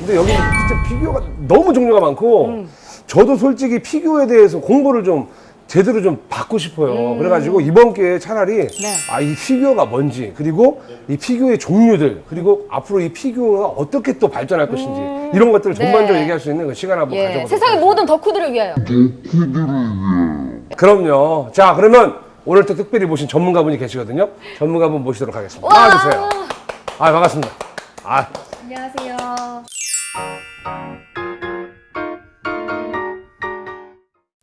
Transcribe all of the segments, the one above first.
근데 여기 진짜 피규어가 너무 종류가 많고 음. 저도 솔직히 피규어에 대해서 공부를 좀 제대로 좀 받고 싶어요. 그래가지고 이번 기회에 차라리 음. 네. 아이 피규어가 뭔지 그리고 이 피규어의 종류들 그리고 앞으로 이 피규어가 어떻게 또 발전할 것인지 이런 것들을 네. 전반적으로 얘기할 수 있는 그 시간 한번 예, 가져보도록 세상의 하겠습니다. 모든 덕후들을 위하여. 그럼요. 자 그러면 오늘 또 특별히 모신 전문가분이 계시거든요. 전문가분 모시도록 하겠습니다. 와. 나와주세요. 아 반갑습니다. 아 안녕하세요.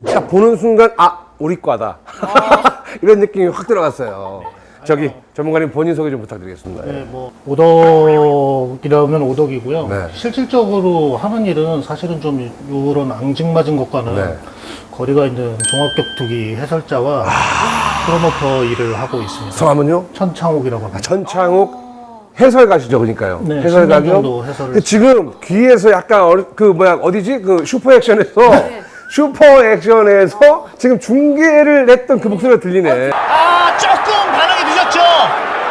딱 보는 순간 아 우리 과다 이런 느낌이 확 들어갔어요. 저기 전문가님 본인 소개 좀 부탁드리겠습니다. 네, 뭐 오덕이라면 오덕이고요. 네. 실질적으로 하는 일은 사실은 좀 이런 앙증맞은 것과는 네. 거리가 있는 종합격투기 해설자와 프로모터 일을 하고 있습니다. 성함은요? 천창욱이라고 합니다. 천창욱 해설가시죠, 그러니까요. 네, 해설가요. 10년 정도 해설을 그 지금 귀에서 약간 어리- 그 뭐야 어디지 그 슈퍼 액션에서 네. 슈퍼 액션에서 지금 중계를 했던 그 목소리가 들리네. 아 조금 반응이 늦었죠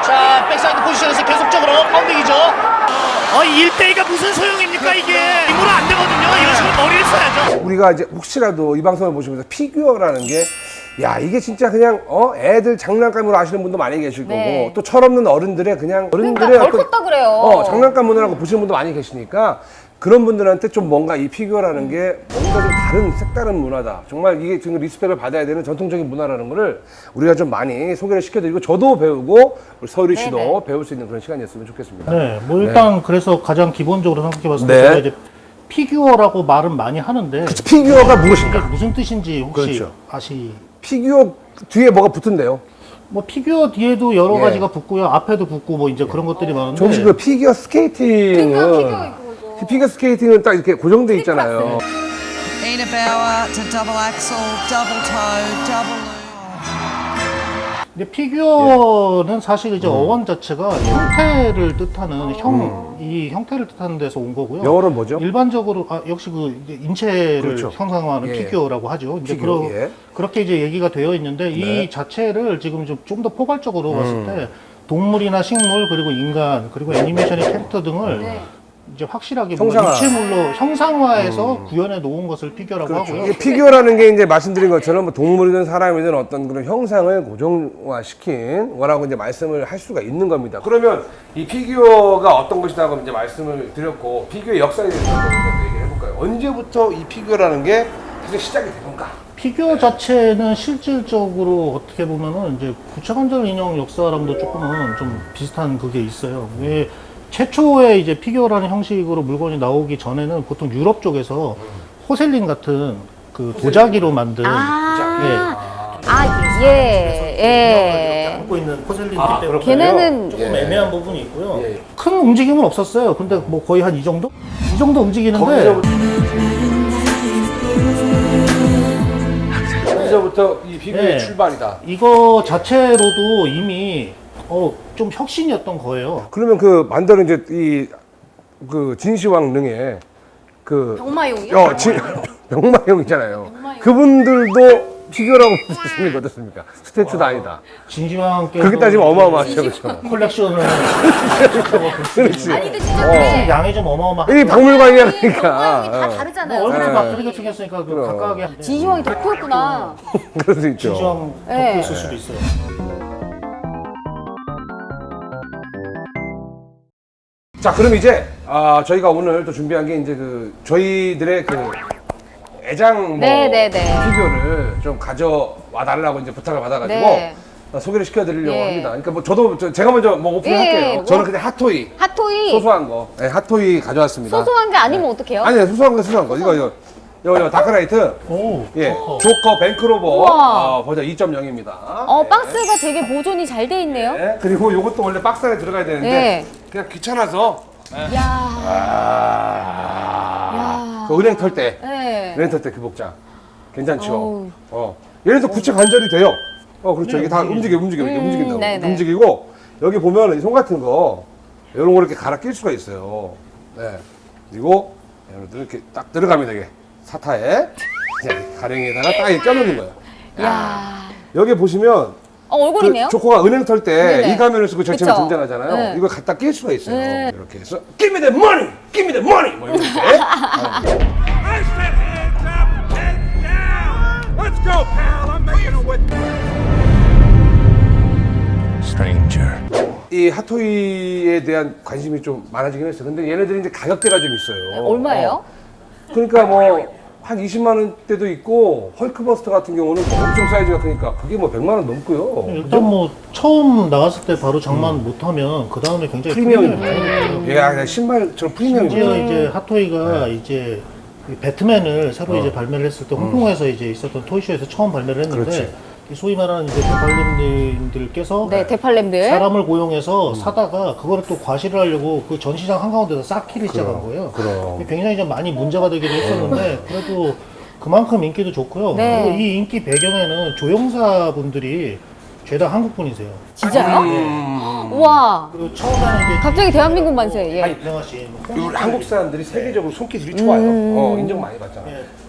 자 backside 포지션에서 계속적으로 pounding이죠 어 1대2가 무슨 소용입니까 이게 힘으로 안 되거든요 이런 식으로 머리를 써야죠 우리가 이제 혹시라도 이 방송을 보시면서 피규어라는 게 야 이게 진짜 그냥 어 애들 장난감으로 아시는 분도 많이 계실 네. 거고 또 철없는 어른들의 그냥 어른들의 그러니까 덜 어떤 컸다 그래요. 어 장난감 문화라고 보시는 분도 많이 계시니까 그런 분들한테 좀 뭔가 이 피규어라는 게 뭔가 좀 다른 색다른 문화다 정말 이게 지금 respect을 받아야 되는 전통적인 문화라는 거를 우리가 좀 많이 소개를 시켜드리고 저도 배우고 우리 서유리 씨도 네네. 배울 수 있는 그런 시간이었으면 좋겠습니다 네, 뭐 일단 그래서 가장 기본적으로 생각해 봤을 때 네. 제가 이제 피규어라고 말은 많이 하는데 피규어가 이게 무엇인가 무슨 뜻인지 혹시 그렇죠. 아시? 피규어 뒤에 뭐가 붙은데요 뭐 피규어 뒤에도 여러 예. 가지가 붙고요, 앞에도 붙고 뭐 이제 그런 것들이 많은데. 정식 그 스케이팅은 그러니까 피규어 이거. 피겨 스케이팅은 딱 이렇게 고정돼 있잖아요. 근데 피규어는 사실 음. 이제 어원 자체가 형태를 뜻하는 형, 이 형태를 뜻하는 데서 온 거고요. 영어로는 뭐죠? 일반적으로 아, 역시 그 이제 인체를 그렇죠. 형상화하는 예. 피규어라고 하죠. 이제 피규어, 그러, 예. 그렇게 이제 얘기가 되어 있는데 네. 이 자체를 지금 좀좀더 포괄적으로 봤을 음. 때 동물이나 식물 그리고 인간 그리고 애니메이션의 캐릭터 등을 네. 이제 확실하게 형상화. 뭐 입체물로 형상화해서 구현해 놓은 것을 피규어라고 하고요. 이게 피규어라는 게 이제 말씀드린 것처럼 뭐 동물이든 사람이든 어떤 그런 형상을 고정화시킨 거라고 이제 말씀을 할 수가 있는 겁니다. 그러면 이 피규어가 어떤 것이다고 이제 말씀을 드렸고 피규어의 역사에 대해서 좀 얘기를 해볼까요? 언제부터 이 피규어라는 게 사실 시작이 된 건가? 피규어 자체는 실질적으로 어떻게 보면은 이제 구체관절 인형 역사랑도 조금은 좀 비슷한 그게 있어요. 왜 최초의 이제 피규어라는 형식으로 물건이 나오기 전에는 보통 유럽 쪽에서 porcelain 같은 그 도자기로 만든 아, 아, 예, 예. 갖고 있는 porcelain이기 아, 때문에 걔네는 조금 예. 애매한 부분이 있고요. 예. 큰 움직임은 없었어요. 근데 뭐 거의 한 이 정도? 이 정도 움직이는데 거기서부터 거기서부터 이 피규어의 네. 출발이다. 이거 자체로도 이미 어, 좀 혁신이었던 거예요. 그러면 그 만드는 이제 이 그 진시황 능에 그 병마용이요? 어, 진, 병마용이잖아요. 병마용. 그분들도 피규어라고 보시는 게 어떻습니까? 스태츄도 아니다. 진시황께서 그렇게 따지면 어마어마하죠, 그렇죠? 콜렉션을 그렇지. 아니, 근데 진짜 어. 양이 좀 어마어마한 이 박물관이야, 그러니까. 다 어. 다르잖아요. 얼굴이 네. 막 그렇게 생겼으니까 그. 각각의 진시황이 더 크였구나. 그럴 수 있죠. 진시황 네. 덕후 있을 수도 있어요. 자, 그럼 이제 아, 저희가 오늘 또 준비한 게 이제 그 저희들의 그 애장 뭐 네, 네, 네. 피규어를 좀 가져와 달라고 이제 부탁을 받아가지고 네. 어, 소개를 시켜드리려고 예. 합니다. 그러니까 뭐 저도 저- 제가 먼저 뭐 오픈할게요. 예, 뭐? 저는 그냥 핫토이 핫토이. 소소한 거, 네, 핫토이 가져왔습니다. 소소한 게 아니면 어떡해요? 아니, 소소한 거, 소소한 거. 이거 이거 이거, 이거 다크나이트. 오, 예. 조커 bank robber 우와. 어, 버전 2.0입니다. 어, 박스가 되게 보존이 잘 돼 있네요. 네, 그리고 이것도 원래 박스 안에 들어가야 되는데 네. 그냥 귀찮아서 야 아, 그 은행 털 때, 네. 은행 털 때 그 복장 괜찮죠? 어우. 어, 예를 들어서 구체 관절이 돼요. 어, 그렇죠. 네, 이게 다 움직이죠. 움직여, 움직여, 이렇게 음, 움직인다고. 네네. 움직이고 여기 보면 이 손 같은 거 이런 거 이렇게 갈아 낄 수가 있어요. 네. 그리고 여러분들 이렇게 딱 들어가면 되게 사타에 가령에다가 딱 껴놓는 거예요. 야 여기 보시면 어, 얼굴이네요? 그 조커가 은행 털 때. 이 가면을 쓰고 그쵸? 등장하잖아요. 네. 이걸 갖다 낄 수가 있어요. 네. 이렇게 해서 Give me the money, give me the money. 뭐 이렇게. 이 핫토이에 대한 관심이 좀 많아지긴 했어요. 근데 얘네들이 이제 가격대가 좀 있어요. 얼마예요? 어. 그러니까 뭐 한 20만 원대도 있고 헐크버스터 같은 경우는 뭐 엄청 사이즈가 크니까 그게 뭐 100만 원 넘고요. 일단 뭐 처음 나왔을 때 바로 장만 못하면 그 다음에 굉장히 프리미엄이 프리미엄이 얘가 그냥 신발처럼 프리미엄이 심지어 이제 핫토이가 이제 이 배트맨을 새로 이제 발매를 했을 때 홍콩에서 이제 있었던 토이쇼에서 처음 발매를 했는데 그렇지. 이 소위 말하는 이제 대발님들께서 네, 대팔렘들. 사람을 고용해서 사다가 그거를 또 과시를 하려고 그 전시장 한가운데서 쌓기를 시작한 거예요. 그럼. 굉장히 좀 많이 문제가 되기도 했었는데 그래도 그만큼 인기도 좋고요. 네. 그리고 이 인기 배경에는 조영사 분들이 죄다 한국 분이세요. 진짜요? 음. 우와. 그리고 처음에는 이제 갑자기 대한민국 만세. 예. 유명하신 우리 한국 사람들이 세계적으로 손기술이 좋아요. 어, 인정 많이 받잖아요.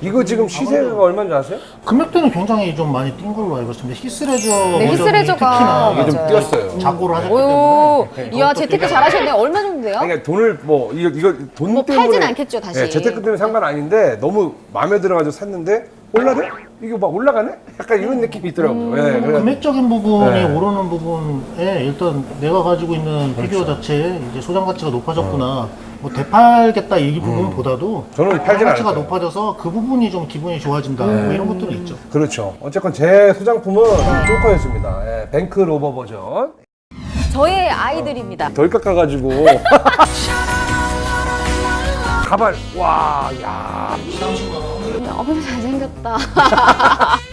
이거 지금 시세가 얼마인지 아세요? 금액대는 굉장히 좀 많이 뛴 걸로 알고 있습니다. 히스레저 네, 히스레저가 특히나 이게 좀 맞아요. 뛰었어요. 작고를 하셨기 오, 때문에 이야, 재테크 잘하셨네요. 얼마 정도 돼요? 그러니까 돈을 뭐 이거 이거 돈 뭐 때문에 팔진 않겠죠, 다시. 네, 재테크 때문에 상관 아닌데 너무 마음에 들어가지고 샀는데 올라래? 이거 막 올라가네? 약간 이런 느낌이 있더라고요. 예, 그래. 금액적인 부분이 네. 오르는 부분에 일단 내가 가지고 있는 그렇죠. 피규어 자체에 이제 소장 가치가 높아졌구나. 뭐 되팔겠다 이 부분보다도 음. 저는 팔진 가치가. 높아져서 그 부분이 좀 기분이 좋아진다. 뭐 이런 것들이 있죠. 그렇죠. 어쨌건 제 소장품은 조커였습니다. 예, 뱅크 로버 버전. 저의 아이들입니다. 덜 깎아가지고. 가발. 와, 야. 너무 잘생겼다.